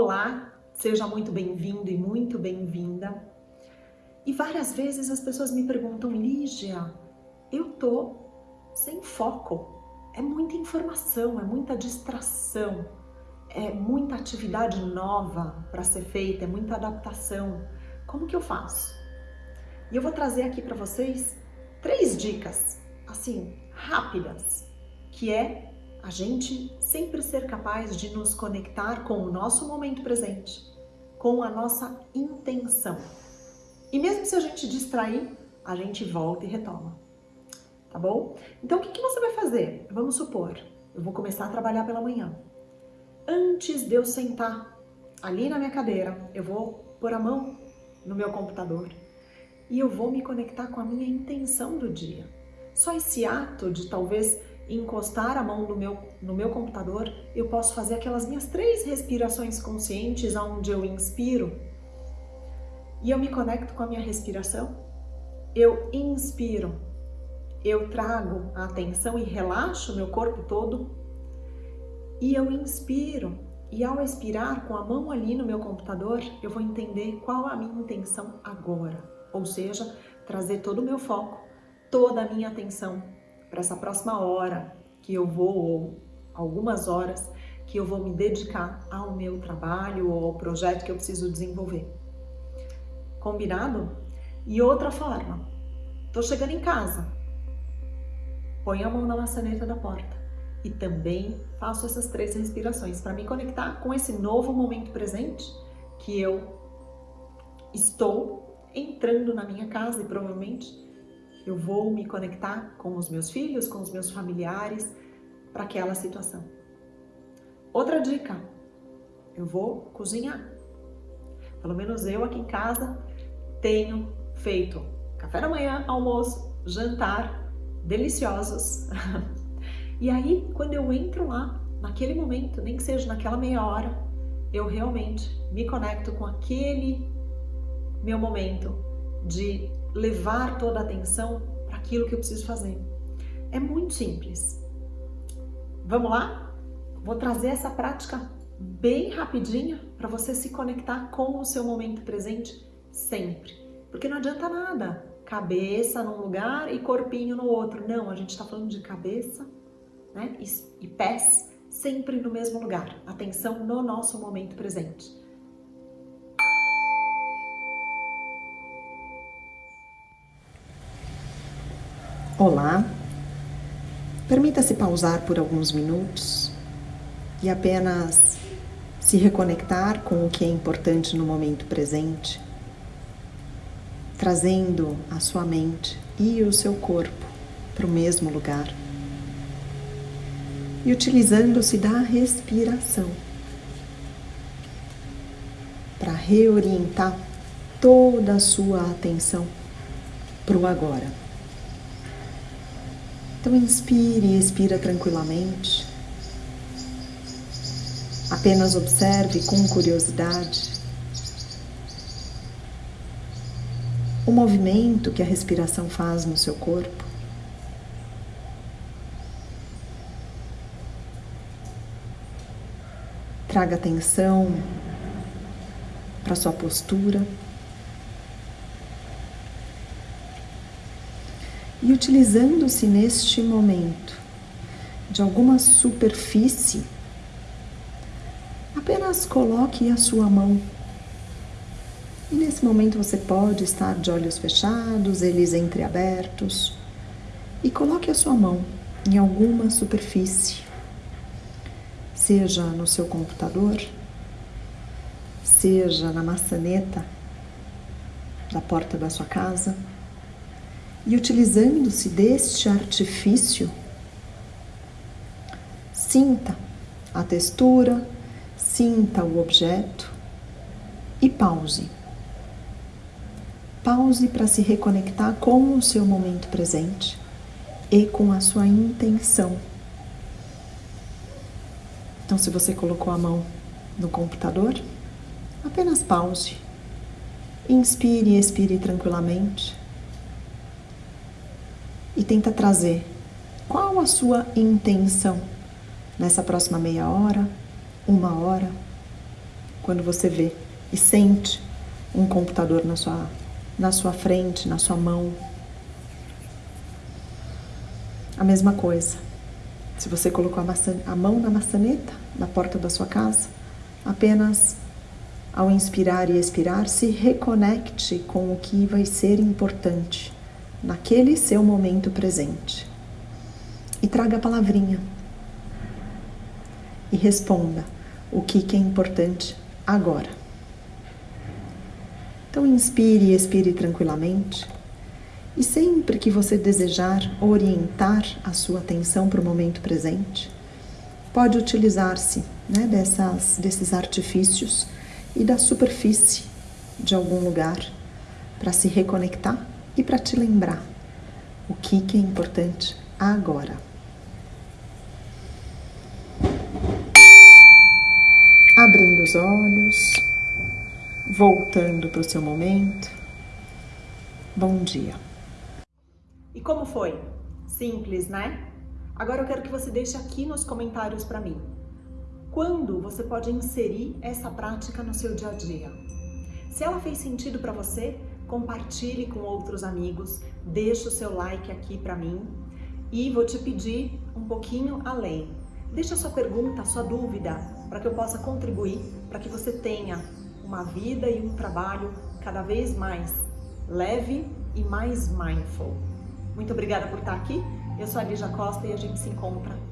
Olá, seja muito bem-vindo e muito bem-vinda. E várias vezes as pessoas me perguntam, Lígia, eu tô sem foco. É muita informação, é muita distração, é muita atividade nova para ser feita, é muita adaptação. Como que eu faço? E eu vou trazer aqui para vocês três dicas, assim, rápidas, que é a gente sempre ser capaz de nos conectar com o nosso momento presente, com a nossa intenção. E mesmo se a gente distrair, a gente volta e retoma. Tá bom? Então, o que, que você vai fazer? Vamos supor, eu vou começar a trabalhar pela manhã. Antes de eu sentar ali na minha cadeira, eu vou pôr a mão no meu computador e eu vou me conectar com a minha intenção do dia. Só esse ato de talvez encostar a mão no meu, no meu computador, eu posso fazer aquelas minhas três respirações conscientes, onde eu inspiro e eu me conecto com a minha respiração. Eu inspiro, eu trago a atenção e relaxo meu corpo todo e eu inspiro. E ao expirar com a mão ali no meu computador, eu vou entender qual a minha intenção agora. Ou seja, trazer todo o meu foco, toda a minha atenção para essa próxima hora que eu vou, ou algumas horas, que eu vou me dedicar ao meu trabalho ou ao projeto que eu preciso desenvolver. Combinado? E outra forma, tô chegando em casa, põe a mão na maçaneta da porta e também faço essas três respirações para me conectar com esse novo momento presente que eu estou entrando na minha casa e provavelmente eu vou me conectar com os meus filhos, com os meus familiares, para aquela situação. Outra dica, eu vou cozinhar. Pelo menos eu aqui em casa tenho feito café da manhã, almoço, jantar, deliciosos. e aí, quando eu entro lá, naquele momento, nem que seja naquela meia hora, eu realmente me conecto com aquele meu momento de levar toda a atenção para aquilo que eu preciso fazer. É muito simples. Vamos lá? Vou trazer essa prática bem rapidinha para você se conectar com o seu momento presente sempre. Porque não adianta nada cabeça num lugar e corpinho no outro. Não, a gente está falando de cabeça né, e, pés sempre no mesmo lugar. Atenção no nosso momento presente. Olá, permita-se pausar por alguns minutos e apenas se reconectar com o que é importante no momento presente, trazendo a sua mente e o seu corpo para o mesmo lugar e utilizando-se da respiração para reorientar toda a sua atenção para o agora. Então inspire e expira tranquilamente. Apenas observe com curiosidade o movimento que a respiração faz no seu corpo. Traga atenção para sua postura. E utilizando-se neste momento de alguma superfície, apenas coloque a sua mão. E nesse momento você pode estar de olhos fechados, eles entreabertos, e coloque a sua mão em alguma superfície, seja no seu computador, seja na maçaneta da porta da sua casa e utilizando-se deste artifício, sinta a textura, sinta o objeto e pause. Pause para se reconectar com o seu momento presente e com a sua intenção. Então, se você colocou a mão no computador, apenas pause. Inspire e expire tranquilamente e tenta trazer qual a sua intenção nessa próxima meia hora, uma hora, quando você vê e sente um computador na sua, na sua frente, na sua mão. A mesma coisa. Se você colocou a, maçã, a mão na maçaneta na porta da sua casa, apenas ao inspirar e expirar, se reconecte com o que vai ser importante naquele seu momento presente. E traga a palavrinha. E responda o que, é importante agora. Então, inspire e expire tranquilamente. E sempre que você desejar orientar a sua atenção para o momento presente, pode utilizar-se né, dessas, desses artifícios e da superfície de algum lugar para se reconectar e para te lembrar o que, que é importante agora. Abrindo os olhos, voltando para o seu momento. Bom dia. E como foi? Simples, né? Agora eu quero que você deixe aqui nos comentários para mim. Quando você pode inserir essa prática no seu dia a dia? Se ela fez sentido para você, compartilhe com outros amigos, deixe o seu like aqui para mim e vou te pedir um pouquinho além. Deixa sua pergunta, sua dúvida, para que eu possa contribuir, para que você tenha uma vida e um trabalho cada vez mais leve e mais mindful. Muito obrigada por estar aqui. Eu sou a Lígia Costa e a gente se encontra